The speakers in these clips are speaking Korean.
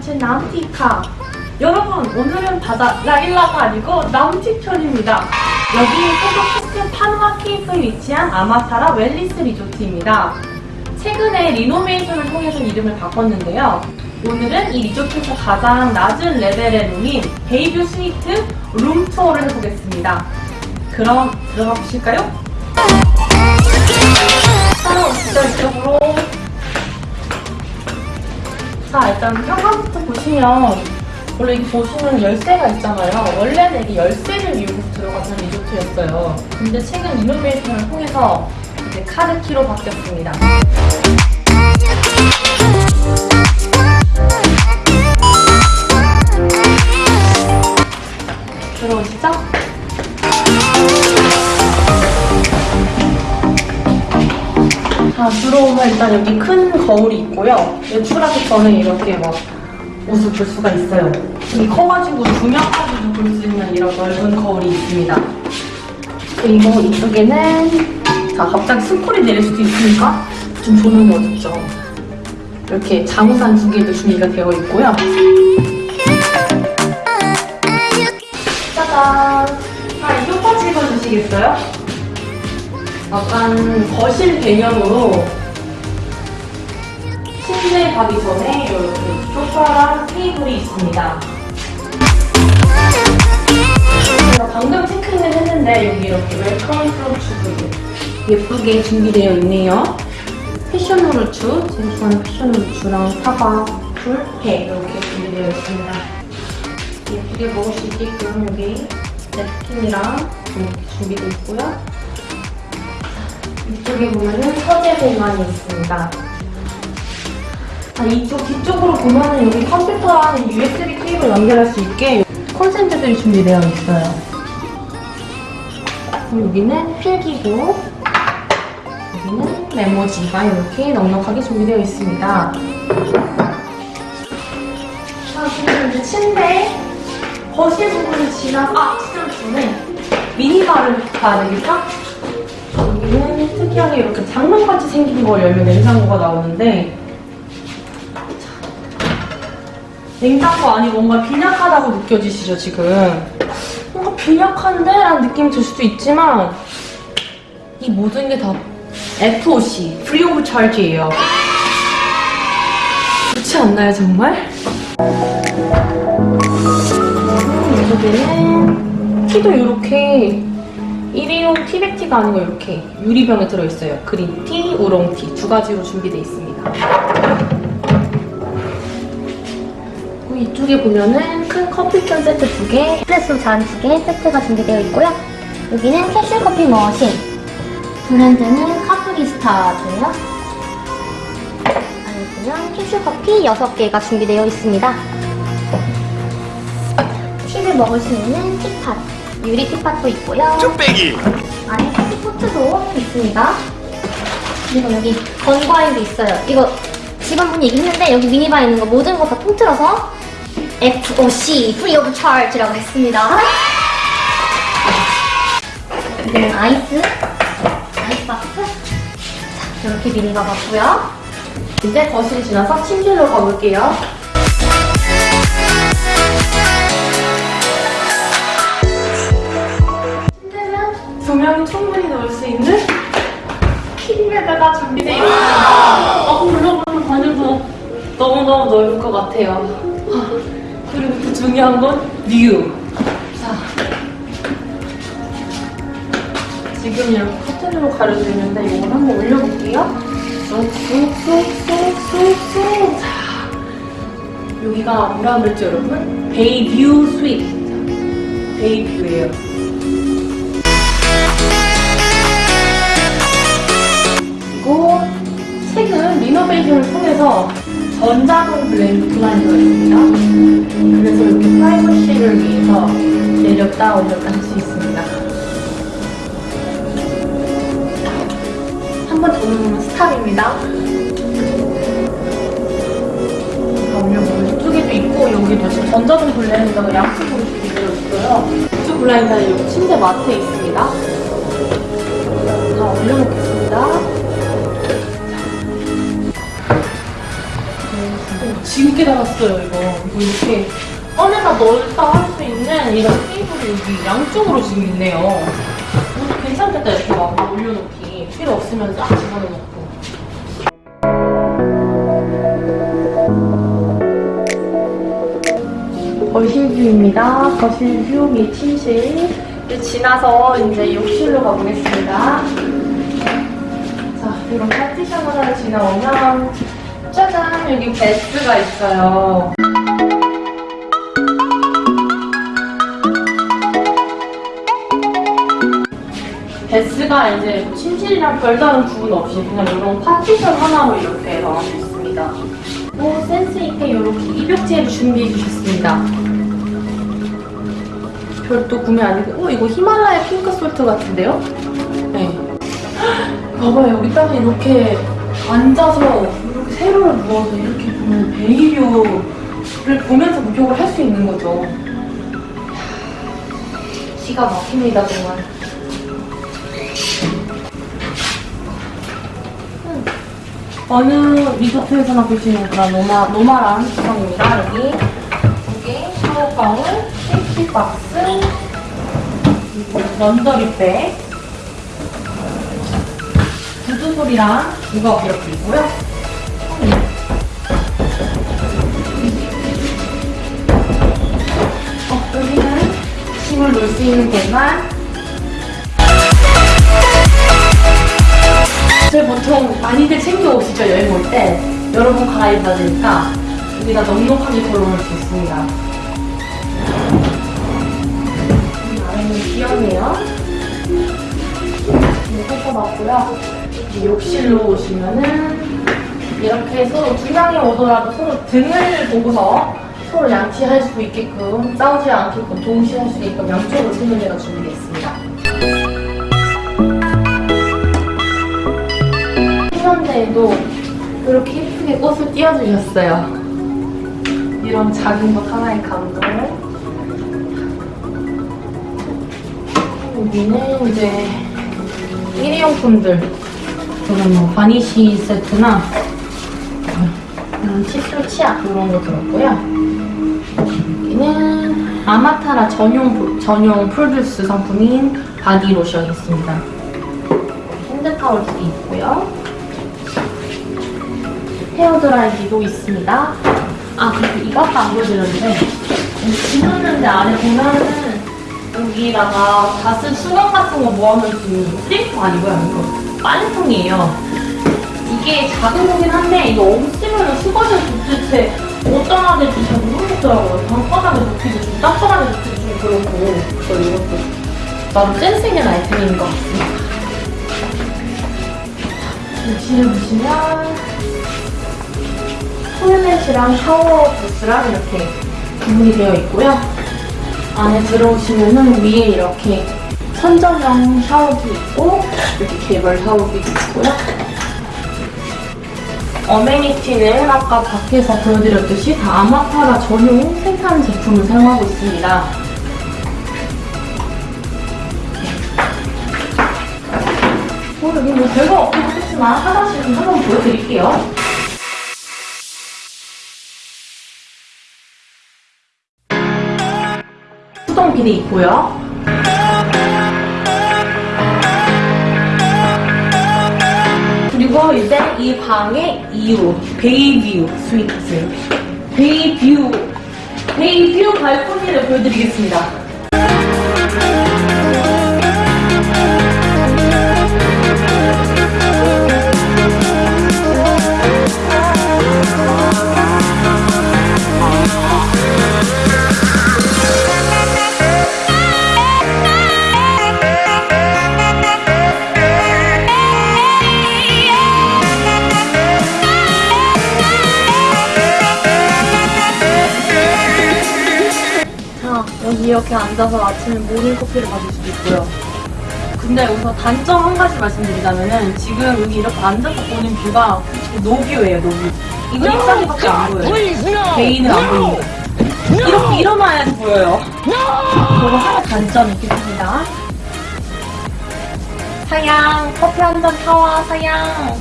번째 남티카. 여러분 오늘은 바다 라일라가 아니고 남티편입니다. 여기 포도캐스트 파누아 케이프에 위치한 아마타라 웰리스 리조트입니다. 최근에 리노베이션을 통해서 이름을 바꿨는데요. 오늘은 이 리조트에서 가장 낮은 레벨의 룸인 베이뷰 스위트 룸 투어를 해보겠습니다. 그럼 들어가 보실까요? 따라오시죠 이쪽으로. 자 일단 현관부터 보시면 원래 여기 보시면 열쇠가 있잖아요. 원래는 이게 열쇠를 이용해서 들어가는 리조트였어요. 근데 최근 이노베이션을 통해서 이제 카드키로 바뀌었습니다. 들어오시죠? 들어오면 일단 여기 큰 거울이 있고요. 외출하기 전에 이렇게 막 옷을 볼 수가 있어요. 여기 커가지고 두 명까지도 볼 수 있는 이런 넓은 거울이 있습니다. 그리고 이쪽에는 자, 갑자기 스콜이 내릴 수도 있으니까 좀 조명이 어둡죠. 이렇게 장우산 두 개도 준비가 되어 있고요. 짜잔! 자, 이 소파 찍어주시겠어요? 약간 거실 배경으로 침대에 가기 전에 이렇게 소파랑 테이블이 있습니다. 제가 방금 체크인을 했는데 여기 이렇게 welcome fruits도 예쁘게 준비되어 있네요. passion fruits, 좋아하는 passion fruits랑 사과, 귤, 배 이렇게 준비되어 있습니다. 예쁘게 먹을 수 있게끔 여기 냅킨이랑 준비되어 있고요. 이쪽에 보면은 서재 공간이 있습니다. 아, 이쪽 뒤쪽으로 보면은 여기 컴퓨터랑 USB 케이블 연결할 수 있게 콘센트들이 준비되어 있어요. 여기는 필기구, 여기는 메모지가 이렇게 넉넉하게 준비되어 있습니다. 자, 그리고 이제 침대, 거실 부분을 지나, 아, 지나기 전에 미니바를 봐야 되겠다? 여기는 특이하게 이렇게 장롱같이 생긴 걸 열면 냉장고가 나오는데 냉장고 안이 뭔가 빈약하다고 느껴지시죠 지금 뭔가 빈약한데? 라는 느낌이 들 수도 있지만 이 모든 게 다 FOC, Free of Charge예요 그렇지 않나요 정말? 음, 여기는 티도 이렇게 일회용 티백티가 아니고 이렇게 유리병에 들어있어요. 그린티, 우롱티 두 가지로 준비되어 있습니다. 이쪽에 보면은 큰 커피캔 세트 두 개, 에스프레소 잔 두 개 세트가 준비되어 있고요. 여기는 캐슐커피 머신. 브랜드는 카프리스타고요. 안에 보면 캐슐커피 6개가 준비되어 있습니다. 티를 먹을 수 있는 티팟. 유리 티팟도 있고요. 쭈빼기 안에 커피 포트도 있습니다. 그리고 여기 건과일도 있어요. 이거 직원분이 얘기했는데 여기 미니바에 있는 거 모든 거 다 통틀어서 FOC, Free of Charge라고 했습니다. 이거는 아이스, 아이스박스. 자, 이렇게 미니바 같고요. 이제 거실 지나서 침실로 가볼게요. 두 명이 충분히 누울 수 있는 king bed가 준비되어 있습니다. 어, 물러보는 관여도 너무너무 넓을 것 같아요. 아, 그리고 또 중요한 건 view. 자, 지금 이렇게 커튼으로 가려져 있는데 이걸 한번 올려볼게요. 쑥쑥쑥쑥쑥쑥 자 여기가 뭐라 그랬죠 여러분? bay view suite bay view예요 그리고 최근 리노베이션을 통해서 전자동 블렌 블라인드가 있습니다 그래서 이렇게 프라이버시를 위해서 내렸다 올렸다 할 수 있습니다 한번더 누르면 스탑입니다. 다 올려보면 이쪽에도 있고 여기도 지금 전자동 블라인더가 양쪽으로 준비되어 있어요. 이쪽 블라인더는 여기 침대 마트에 있습니다. 다 올려놓겠습니다. 지금 깨달았어요 이거. 이거 이렇게 꺼내다 넣었다 할 수 있는 이런 테이블이 여기 양쪽으로 지금 있네요. 음, 괜찮겠다 이렇게 막 올려놓기. 필요 없으면 쫙 집어넣고. 거실 view입니다. 거실 view 및 침실. 이제 지나서 이제 욕실로 가보겠습니다. 자, 이런 파티션 하나를 지나오면 짜잔! 여기 bath가 있어요. bath가 이제 뭐 침실이랑 별다른 구분 없이 그냥 이런 파티션 하나로 이렇게 나와 있습니다. 오, 센스있게 이렇게 입욕제를 준비해 주셨습니다. 별도 구매 아니고, 어, 이거 히말라야 pink salt 같은데요? 네. 봐봐요, 여기다가 이렇게 앉아서 이렇게 세로를 누워서 이렇게 보면 베이뷰를 보면서 목욕을 할 수 있는 거죠. 기가 막힙니다, 정말. 음. 어느 리조트에서나 볼 수 있는 그런 노마, 노말한 구성입니다. 여기 두개 샤워 가운, safety box, 그리고 laundry bag, 소리랑 이거 이렇게 있고요. 어, 여기는 짐을 놓을 수 있는 공간. 저희 보통 많이들 챙겨 오시죠 여행 올 때 여러분 갈아입어야 되니까 여기다 넉넉하게 걸어놓을 수 있습니다. 이 아래는 귀엽네요. 놨고요. 욕실로 오시면은 이렇게 서로 두 명이 오더라도 서로 등을 보고서 서로 양치할 수 있게끔 싸우지 않게끔 동시에 할 수 있게끔 양쪽으로 세면대가 준비되어 있습니다. 세면대에도 이렇게 예쁘게 꽃을 띄워주셨어요. 이런 작은 것 하나의 감동을 여기는 이제 일회용품들 그런 뭐 vanity 세트나 칫솔 치약 이런 거 들었고요. 여기는 아마타라 전용 보- 전용 products 상품인 바디 로션이 있습니다. 핸드타올 두개 있고요. 헤어드라이기도 있습니다. 아 그리고 이것도 안 보여드렸는데 지났는데 안에 보면은 여기다가 다쓴 수건 같은 거 모아놓을 수 있는 스리퍼 아니고요 이거. 빨래통이에요. 이게 작은 거긴 한데 이거 없으면 수건을 도대체 어디다 놔야 될지 잘 모르겠더라고요. 방바닥에 놓기도 좀 딱딱하게 놓기도 좀 그렇고. 그래서 이것도 나름 센스 있는 아이템인 것 같습니다. 욕실을 보시면 토일렛이랑 샤워 부스랑 이렇게 구분이 되어 있고요 안에 들어오시면은 위에 이렇게 선전형 샤워기 있고 이렇게 개별 샤워기도 있고요. 어메니티는 아까 밖에서 보여드렸듯이 다 아마파라 전용 생산 제품을 사용하고 있습니다. 어, 여기 뭐 별거 없긴 하겠지만 화장실은 한번 보여드릴게요. 비데 있고요. 그리고 이제 이 방의 2호 bay view suite bay view bay view 발코니를 보여드리겠습니다. 앉아서 아침에 모닝커피를 마실 수도 있고요. 근데 여기서 단점 한 가지 말씀드리자면은 지금 여기 이렇게 앉아서 보는 뷰가 노뷰예요, 노뷰. 이거 입장밖에 안 보여요. 개인은 안 보입니다. 이렇게 일어나야지 보여요. 그거 하나 단점이 있겠습니다. 사양, 커피 한 잔 타와. 사양.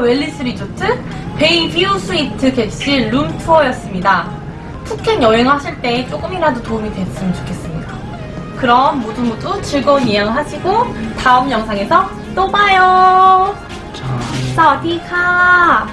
웰리스 리조트 bay view suite 객실 room tour였습니다. 푸켓 여행하실 때 조금이라도 도움이 됐으면 좋겠습니다. 그럼 모두 모두 즐거운 여행 하시고 다음 영상에서 또 봐요. สวัสดีค่ะ